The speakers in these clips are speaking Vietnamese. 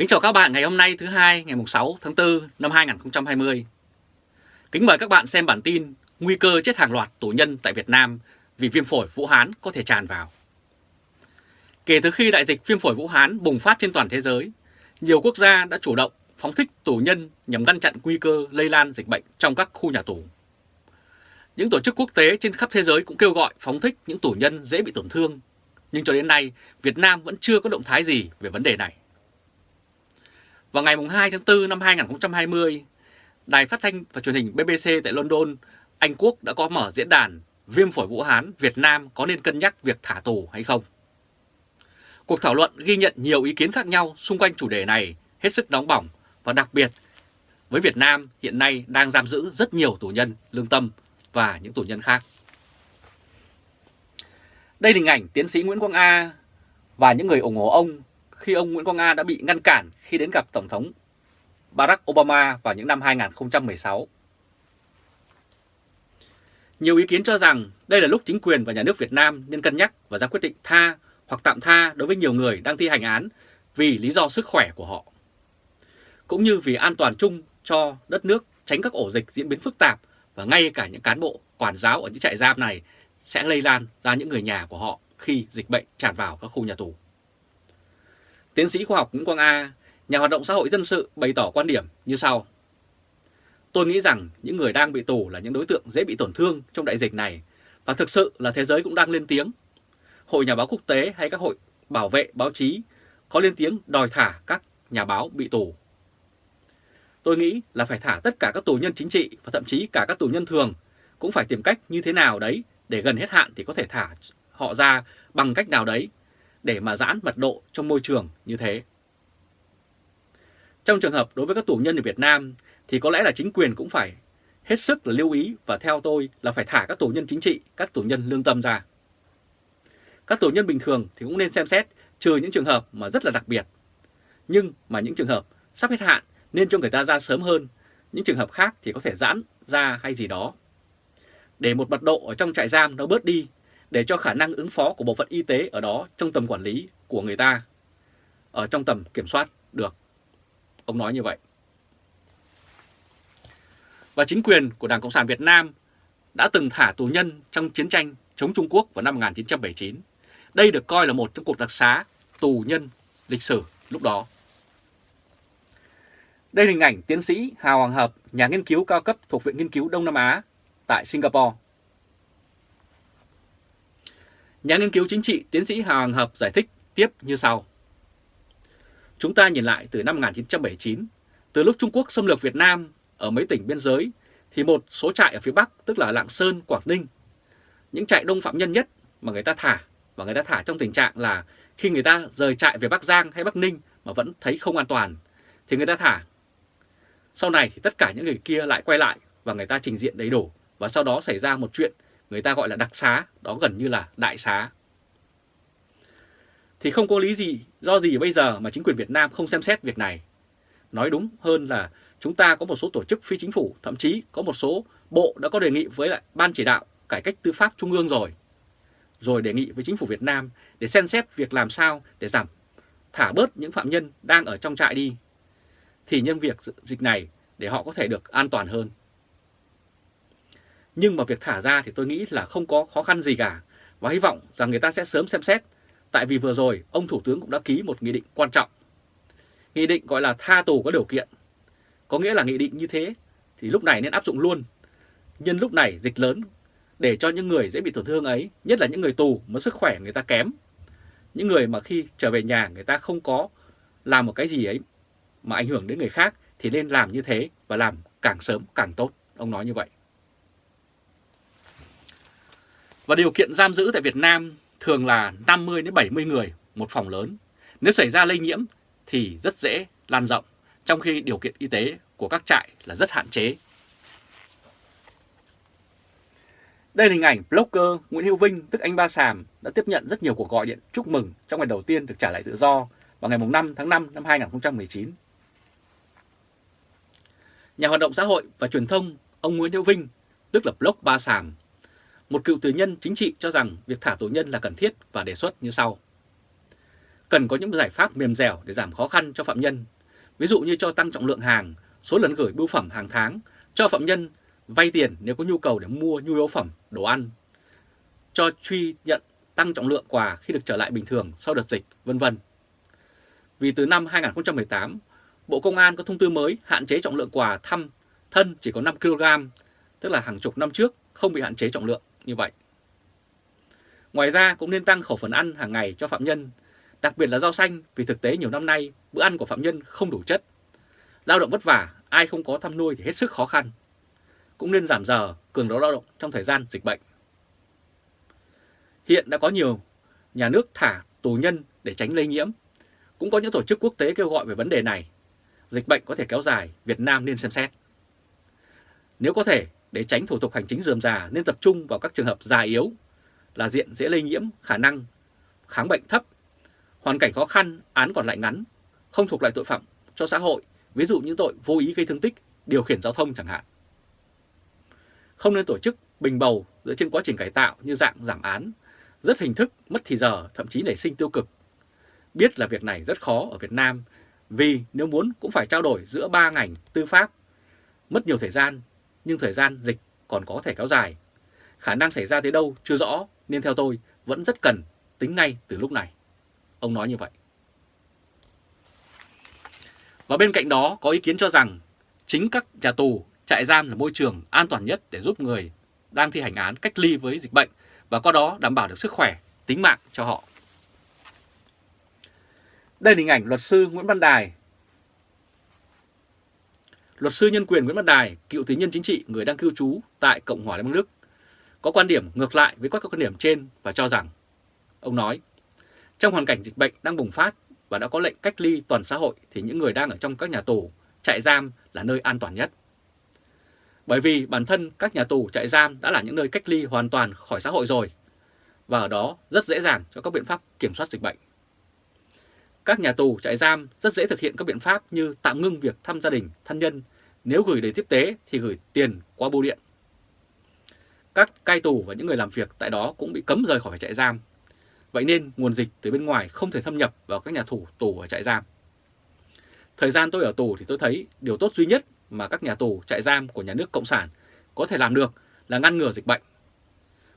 Kính chào các bạn ngày hôm nay thứ hai ngày 6 tháng 4 năm 2020. Kính mời các bạn xem bản tin Nguy cơ chết hàng loạt tù nhân tại Việt Nam vì viêm phổi Vũ Hán có thể tràn vào. Kể từ khi đại dịch viêm phổi Vũ Hán bùng phát trên toàn thế giới, nhiều quốc gia đã chủ động phóng thích tù nhân nhằm ngăn chặn nguy cơ lây lan dịch bệnh trong các khu nhà tù. Những tổ chức quốc tế trên khắp thế giới cũng kêu gọi phóng thích những tù nhân dễ bị tổn thương, nhưng cho đến nay Việt Nam vẫn chưa có động thái gì về vấn đề này. Vào ngày 2 tháng 4 năm 2020, Đài phát thanh và truyền hình BBC tại London, Anh Quốc đã có mở diễn đàn Viêm phổi Vũ Hán Việt Nam có nên cân nhắc việc thả tù hay không? Cuộc thảo luận ghi nhận nhiều ý kiến khác nhau xung quanh chủ đề này hết sức nóng bỏng và đặc biệt với Việt Nam hiện nay đang giam giữ rất nhiều tù nhân lương tâm và những tù nhân khác. Đây là hình ảnh tiến sĩ Nguyễn Quang A và những người ủng hộ ông khi ông Nguyễn Quang A đã bị ngăn cản khi đến gặp Tổng thống Barack Obama vào những năm 2016. Nhiều ý kiến cho rằng đây là lúc chính quyền và nhà nước Việt Nam nên cân nhắc và ra quyết định tha hoặc tạm tha đối với nhiều người đang thi hành án vì lý do sức khỏe của họ. Cũng như vì an toàn chung cho đất nước, tránh các ổ dịch diễn biến phức tạp và ngay cả những cán bộ, quản giáo ở những trại giam này sẽ lây lan ra những người nhà của họ khi dịch bệnh tràn vào các khu nhà tù. Tiến sĩ khoa học Nguyễn Quang A, nhà hoạt động xã hội dân sự bày tỏ quan điểm như sau. Tôi nghĩ rằng những người đang bị tù là những đối tượng dễ bị tổn thương trong đại dịch này và thực sự là thế giới cũng đang lên tiếng. Hội Nhà báo Quốc tế hay các hội bảo vệ báo chí có lên tiếng đòi thả các nhà báo bị tù. Tôi nghĩ là phải thả tất cả các tù nhân chính trị và thậm chí cả các tù nhân thường cũng phải tìm cách như thế nào đấy để gần hết hạn thì có thể thả họ ra bằng cách nào đấy để mà giãn mật độ trong môi trường như thế. Trong trường hợp đối với các tù nhân ở Việt Nam thì có lẽ là chính quyền cũng phải hết sức là lưu ý và theo tôi là phải thả các tù nhân chính trị, các tù nhân lương tâm ra. Các tù nhân bình thường thì cũng nên xem xét trừ những trường hợp mà rất là đặc biệt. Nhưng mà những trường hợp sắp hết hạn nên cho người ta ra sớm hơn, những trường hợp khác thì có thể giãn ra hay gì đó. Để một mật độ ở trong trại giam nó bớt đi để cho khả năng ứng phó của bộ phận y tế ở đó trong tầm quản lý của người ta, ở trong tầm kiểm soát được. Ông nói như vậy. Và chính quyền của Đảng Cộng sản Việt Nam đã từng thả tù nhân trong chiến tranh chống Trung Quốc vào năm 1979. Đây được coi là một trong cuộc đặc xá tù nhân lịch sử lúc đó. Đây là hình ảnh tiến sĩ Hào Hoàng Hợp, nhà nghiên cứu cao cấp thuộc Viện Nghiên cứu Đông Nam Á tại Singapore. Nhà nghiên cứu chính trị tiến sĩ Hà Hoàng Hợp giải thích tiếp như sau. Chúng ta nhìn lại từ năm 1979, từ lúc Trung Quốc xâm lược Việt Nam ở mấy tỉnh biên giới, thì một số trại ở phía Bắc, tức là Lạng Sơn, Quảng Ninh, những trại đông phạm nhân nhất mà người ta thả, và người ta thả trong tình trạng là khi người ta rời trại về Bắc Giang hay Bắc Ninh mà vẫn thấy không an toàn, thì người ta thả. Sau này thì tất cả những người kia lại quay lại và người ta trình diện đầy đủ, và sau đó xảy ra một chuyện người ta gọi là đặc xá, đó gần như là đại xá. Thì không có lý gì, do gì bây giờ mà chính quyền Việt Nam không xem xét việc này. Nói đúng hơn là chúng ta có một số tổ chức phi chính phủ, thậm chí có một số bộ đã có đề nghị với lại Ban chỉ đạo cải cách tư pháp Trung ương rồi. Rồi đề nghị với chính phủ Việt Nam để xem xét việc làm sao để giảm, thả bớt những phạm nhân đang ở trong trại đi. Thì nhân việc dịch này để họ có thể được an toàn hơn. Nhưng mà việc thả ra thì tôi nghĩ là không có khó khăn gì cả và hy vọng rằng người ta sẽ sớm xem xét tại vì vừa rồi ông Thủ tướng cũng đã ký một nghị định quan trọng. Nghị định gọi là tha tù có điều kiện. Có nghĩa là nghị định như thế thì lúc này nên áp dụng luôn. Nhân lúc này dịch lớn để cho những người dễ bị tổn thương ấy, nhất là những người tù mà sức khỏe người ta kém. Những người mà khi trở về nhà người ta không có làm một cái gì ấy mà ảnh hưởng đến người khác thì nên làm như thế và làm càng sớm càng tốt. Ông nói như vậy. Và điều kiện giam giữ tại Việt Nam thường là 50 đến 70 người một phòng lớn. Nếu xảy ra lây nhiễm thì rất dễ lan rộng, trong khi điều kiện y tế của các trại là rất hạn chế. Đây là hình ảnh blogger Nguyễn Hữu Vinh, tức anh Ba Sàm, đã tiếp nhận rất nhiều cuộc gọi điện chúc mừng trong ngày đầu tiên được trả lại tự do vào ngày 5 tháng 5 năm 2019. Nhà hoạt động xã hội và truyền thông ông Nguyễn Hữu Vinh, tức là blog Ba Sàm, một cựu tù nhân chính trị cho rằng việc thả tù nhân là cần thiết và đề xuất như sau. cần có những giải pháp mềm dẻo để giảm khó khăn cho phạm nhân, ví dụ như cho tăng trọng lượng hàng, số lần gửi bưu phẩm hàng tháng, cho phạm nhân vay tiền nếu có nhu cầu để mua nhu yếu phẩm, đồ ăn, cho truy nhận tăng trọng lượng quà khi được trở lại bình thường sau đợt dịch, vân vân. Vì từ năm 2018, Bộ Công an có thông tư mới hạn chế trọng lượng quà thăm thân chỉ có 5 kg, tức là hàng chục năm trước không bị hạn chế trọng lượng như vậy. Ngoài ra cũng nên tăng khẩu phần ăn hàng ngày cho phạm nhân, đặc biệt là rau xanh vì thực tế nhiều năm nay bữa ăn của phạm nhân không đủ chất. Lao động vất vả, ai không có thăm nuôi thì hết sức khó khăn. Cũng nên giảm giờ, cường độ lao động trong thời gian dịch bệnh. Hiện đã có nhiều nhà nước thả tù nhân để tránh lây nhiễm. Cũng có những tổ chức quốc tế kêu gọi về vấn đề này. Dịch bệnh có thể kéo dài, Việt Nam nên xem xét. Nếu có thể, để tránh thủ tục hành chính dườm già nên tập trung vào các trường hợp già yếu là diện dễ lây nhiễm, khả năng kháng bệnh thấp, hoàn cảnh khó khăn, án còn lại ngắn, không thuộc loại tội phạm cho xã hội, ví dụ như tội vô ý gây thương tích, điều khiển giao thông chẳng hạn. Không nên tổ chức bình bầu dựa trên quá trình cải tạo như dạng giảm án, rất hình thức, mất thì giờ, thậm chí nảy sinh tiêu cực. Biết là việc này rất khó ở Việt Nam, vì nếu muốn cũng phải trao đổi giữa ba ngành tư pháp, mất nhiều thời gian, nhưng thời gian dịch còn có thể kéo dài. Khả năng xảy ra tới đâu chưa rõ, nên theo tôi vẫn rất cần tính ngay từ lúc này. Ông nói như vậy. Và bên cạnh đó có ý kiến cho rằng chính các nhà tù, trại giam là môi trường an toàn nhất để giúp người đang thi hành án cách ly với dịch bệnh và qua đó đảm bảo được sức khỏe, tính mạng cho họ. Đây là hình ảnh luật sư Nguyễn Văn Đài. Luật sư nhân quyền Nguyễn Văn Đài, cựu tín nhân chính trị, người đang cư trú tại Cộng hòa Liên bang Đức, có quan điểm ngược lại với các quan điểm trên và cho rằng, ông nói, trong hoàn cảnh dịch bệnh đang bùng phát và đã có lệnh cách ly toàn xã hội thì những người đang ở trong các nhà tù, trại giam là nơi an toàn nhất. Bởi vì bản thân các nhà tù, trại giam đã là những nơi cách ly hoàn toàn khỏi xã hội rồi và ở đó rất dễ dàng cho các biện pháp kiểm soát dịch bệnh. Các nhà tù, trại giam rất dễ thực hiện các biện pháp như tạm ngưng việc thăm gia đình, thân nhân, nếu gửi đến tiếp tế thì gửi tiền qua bưu điện. Các cai tù và những người làm việc tại đó cũng bị cấm rời khỏi trại giam Vậy nên nguồn dịch từ bên ngoài không thể thâm nhập vào các nhà thủ tù ở trại giam. Thời gian tôi ở tù thì tôi thấy điều tốt duy nhất mà các nhà tù trại giam của nhà nước Cộng sản có thể làm được là ngăn ngừa dịch bệnh.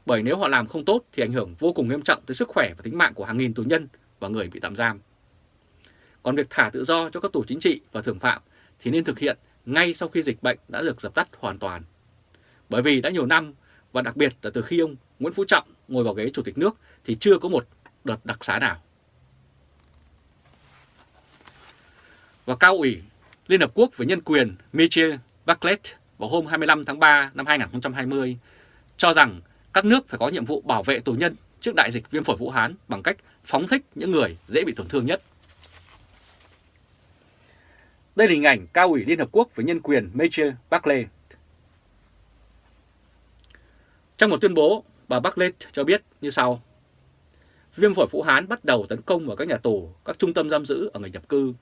Bởi nếu họ làm không tốt thì ảnh hưởng vô cùng nghiêm trọng tới sức khỏe và tính mạng của hàng nghìn tù nhân và người bị tạm giam. Còn việc thả tự do cho các tù chính trị và thường phạm thì nên thực hiện ngay sau khi dịch bệnh đã được dập tắt hoàn toàn. Bởi vì đã nhiều năm, và đặc biệt là từ khi ông Nguyễn Phú Trọng ngồi vào ghế chủ tịch nước thì chưa có một đợt đặc xá nào. Và cao ủy Liên Hợp Quốc về Nhân quyền michel Bachelet vào hôm 25 tháng 3 năm 2020 cho rằng các nước phải có nhiệm vụ bảo vệ tù nhân trước đại dịch viêm phổi Vũ Hán bằng cách phóng thích những người dễ bị tổn thương nhất. Đây là hình ảnh cao ủy Liên Hợp Quốc về Nhân quyền Michelle Bachelet Trong một tuyên bố, bà Bartlett cho biết như sau. Viêm phổi Vũ Hán bắt đầu tấn công vào các nhà tù, các trung tâm giam giữ ở người nhập cư,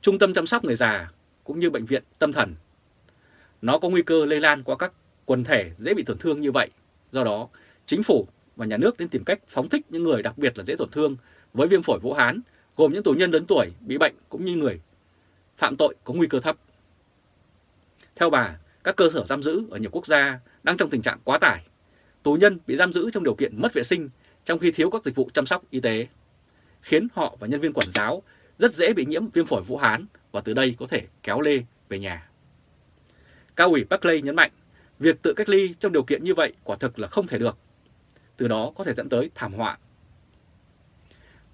trung tâm chăm sóc người già cũng như bệnh viện tâm thần. Nó có nguy cơ lây lan qua các quần thể dễ bị tổn thương như vậy. Do đó, chính phủ và nhà nước nên tìm cách phóng thích những người đặc biệt là dễ tổn thương với viêm phổi Vũ Hán, gồm những tù nhân lớn tuổi bị bệnh cũng như người phạm tội có nguy cơ thấp. Theo bà, các cơ sở giam giữ ở nhiều quốc gia đang trong tình trạng quá tải tù nhân bị giam giữ trong điều kiện mất vệ sinh trong khi thiếu các dịch vụ chăm sóc y tế, khiến họ và nhân viên quản giáo rất dễ bị nhiễm viêm phổi Vũ Hán và từ đây có thể kéo lê về nhà. Cao ủy Buckley nhấn mạnh, việc tự cách ly trong điều kiện như vậy quả thực là không thể được. Từ đó có thể dẫn tới thảm họa.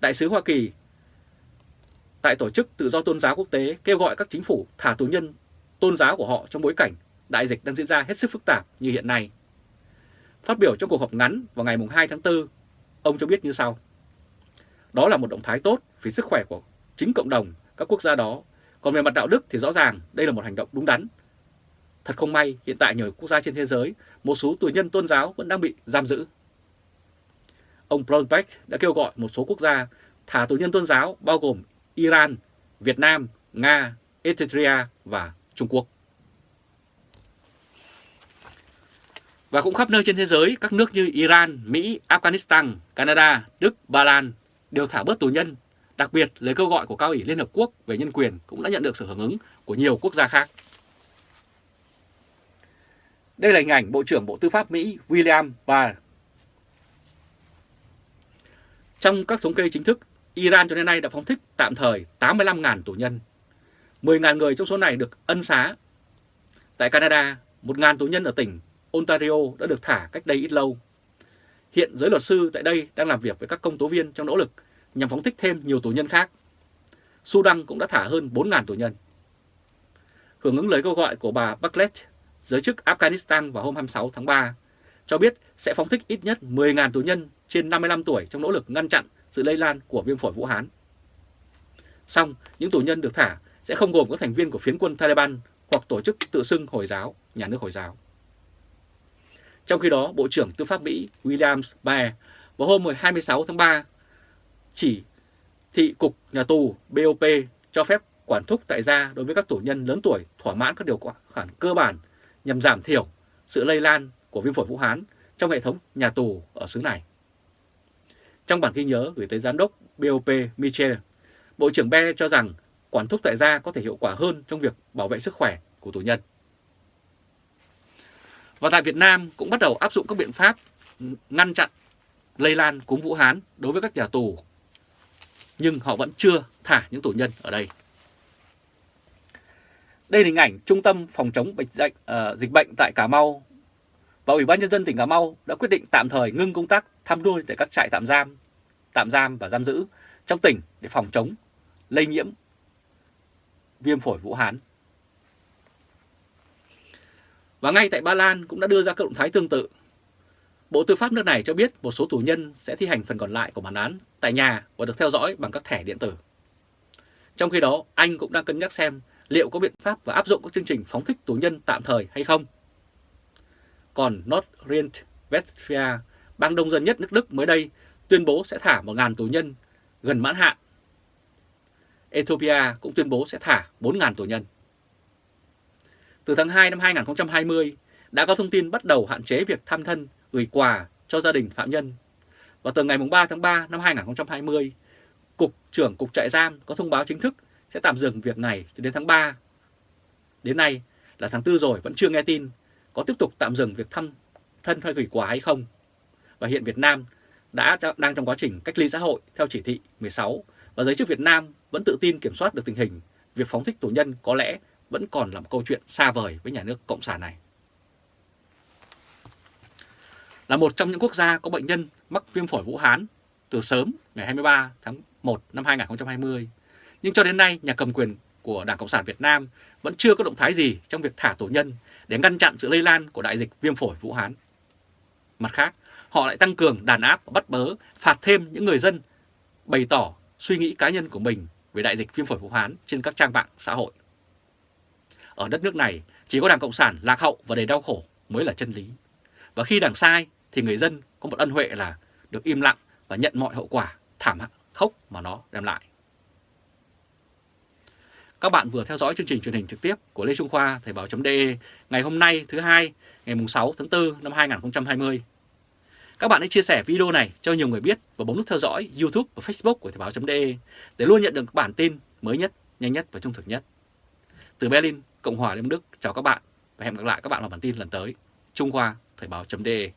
Đại sứ Hoa Kỳ tại Tổ chức Tự do Tôn giáo Quốc tế kêu gọi các chính phủ thả tù nhân tôn giáo của họ trong bối cảnh đại dịch đang diễn ra hết sức phức tạp như hiện nay. Phát biểu trong cuộc họp ngắn vào ngày 2 tháng 4, ông cho biết như sau. Đó là một động thái tốt vì sức khỏe của chính cộng đồng các quốc gia đó. Còn về mặt đạo đức thì rõ ràng đây là một hành động đúng đắn. Thật không may, hiện tại nhiều quốc gia trên thế giới, một số tù nhân tôn giáo vẫn đang bị giam giữ. Ông Brownback đã kêu gọi một số quốc gia thả tù nhân tôn giáo bao gồm Iran, Việt Nam, Nga, Ethiopia và Trung Quốc. Và cũng khắp nơi trên thế giới, các nước như Iran, Mỹ, Afghanistan, Canada, Đức, Ba Lan đều thả bớt tù nhân Đặc biệt, lời kêu gọi của Cao ủy Liên Hợp Quốc về nhân quyền cũng đã nhận được sự hưởng ứng của nhiều quốc gia khác. Đây là hình ảnh Bộ trưởng Bộ Tư pháp Mỹ William Barr. Trong các thống kê chính thức, Iran cho đến nay đã phóng thích tạm thời 85.000 tù nhân. 10.000 người trong số này được ân xá. Tại Canada, 1.000 tù nhân ở tỉnh Ontario đã được thả cách đây ít lâu. Hiện giới luật sư tại đây đang làm việc với các công tố viên trong nỗ lực nhằm phóng thích thêm nhiều tù nhân khác. Sudan cũng đã thả hơn 4.000 tù nhân. Hưởng ứng lời kêu gọi của bà Bachelet, giới chức Afghanistan vào hôm 26 tháng 3, cho biết sẽ phóng thích ít nhất 10.000 tù nhân trên 55 tuổi trong nỗ lực ngăn chặn sự lây lan của viêm phổi Vũ Hán. Song, những tù nhân được thả sẽ không gồm các thành viên của phiến quân Taliban hoặc tổ chức tự xưng Hồi giáo, nhà nước Hồi giáo. Trong khi đó, Bộ trưởng Tư pháp Mỹ William Barr vào hôm 26 tháng 3 chỉ thị Cục Nhà tù BOP cho phép quản thúc tại gia đối với các tù nhân lớn tuổi thỏa mãn các điều khoản cơ bản nhằm giảm thiểu sự lây lan của viêm phổi Vũ Hán trong hệ thống nhà tù ở xứ này. Trong bản ghi nhớ gửi tới Giám đốc BOP Michel, Bộ trưởng Be cho rằng quản thúc tại gia có thể hiệu quả hơn trong việc bảo vệ sức khỏe của tù nhân. Và tại Việt Nam cũng bắt đầu áp dụng các biện pháp ngăn chặn lây lan cúm Vũ Hán đối với các nhà tù. Nhưng họ vẫn chưa thả những tù nhân ở đây. Đây là hình ảnh Trung tâm Phòng chống bệnh dịch, uh, ờ, dịch bệnh tại Cà Mau và Ủy ban Nhân dân tỉnh Cà Mau đã quyết định tạm thời ngưng công tác thăm nuôi tại các trại tạm giam, tạm giam và giam giữ trong tỉnh để phòng chống lây nhiễm viêm phổi Vũ Hán. Và ngay tại Ba Lan cũng đã đưa ra các động thái tương tự. Bộ Tư pháp nước này cho biết một số tù nhân sẽ thi hành phần còn lại của bản án tại nhà và được theo dõi bằng các thẻ điện tử. Trong khi đó, Anh cũng đang cân nhắc xem liệu có biện pháp và áp dụng các chương trình phóng thích tù nhân tạm thời hay không. Còn North Rhine-Westphalia, bang đông dân nhất nước Đức mới đây, tuyên bố sẽ thả 1.000 tù nhân gần mãn hạn. Ethiopia cũng tuyên bố sẽ thả 4.000 tù nhân. Từ tháng 2 năm 2020, đã có thông tin bắt đầu hạn chế việc thăm thân, gửi quà cho gia đình phạm nhân. Và từ ngày 3 tháng 3 năm 2020, Cục trưởng Cục trại giam có thông báo chính thức sẽ tạm dừng việc này cho đến tháng 3. Đến nay là tháng 4 rồi vẫn chưa nghe tin có tiếp tục tạm dừng việc thăm thân hay gửi quà hay không. Và hiện Việt Nam đã đang trong quá trình cách ly xã hội theo chỉ thị 16 và giới chức Việt Nam vẫn tự tin kiểm soát được tình hình. Việc phóng thích tù nhân có lẽ vẫn còn là một câu chuyện xa vời với nhà nước Cộng sản này. Là một trong những quốc gia có bệnh nhân mắc viêm phổi Vũ Hán từ sớm ngày 23 tháng 1 năm 2020, nhưng cho đến nay nhà cầm quyền của Đảng Cộng sản Việt Nam vẫn chưa có động thái gì trong việc thả tù nhân để ngăn chặn sự lây lan của đại dịch viêm phổi Vũ Hán. Mặt khác, họ lại tăng cường đàn áp và bắt bớ, phạt thêm những người dân bày tỏ suy nghĩ cá nhân của mình về đại dịch viêm phổi Vũ Hán trên các trang mạng xã hội. Ở đất nước này, chỉ có Đảng Cộng sản lạc hậu và đầy đau khổ mới là chân lý. Và khi đảng sai thì người dân có một ân huệ là được im lặng và nhận mọi hậu quả thảm khốc mà nó đem lại. Các bạn vừa theo dõi chương trình truyền hình trực tiếp của Lê Trung Khoa Thời báo.de ngày hôm nay thứ hai ngày 6 tháng 4 năm 2020. Các bạn hãy chia sẻ video này cho nhiều người biết và bấm nút theo dõi YouTube và Facebook của Thời báo.de để luôn nhận được bản tin mới nhất, nhanh nhất và trung thực nhất. Từ Berlin, Cộng hòa Liên Đức, chào các bạn và hẹn gặp lại các bạn vào bản tin lần tới. Trung Khoa Thời báo.de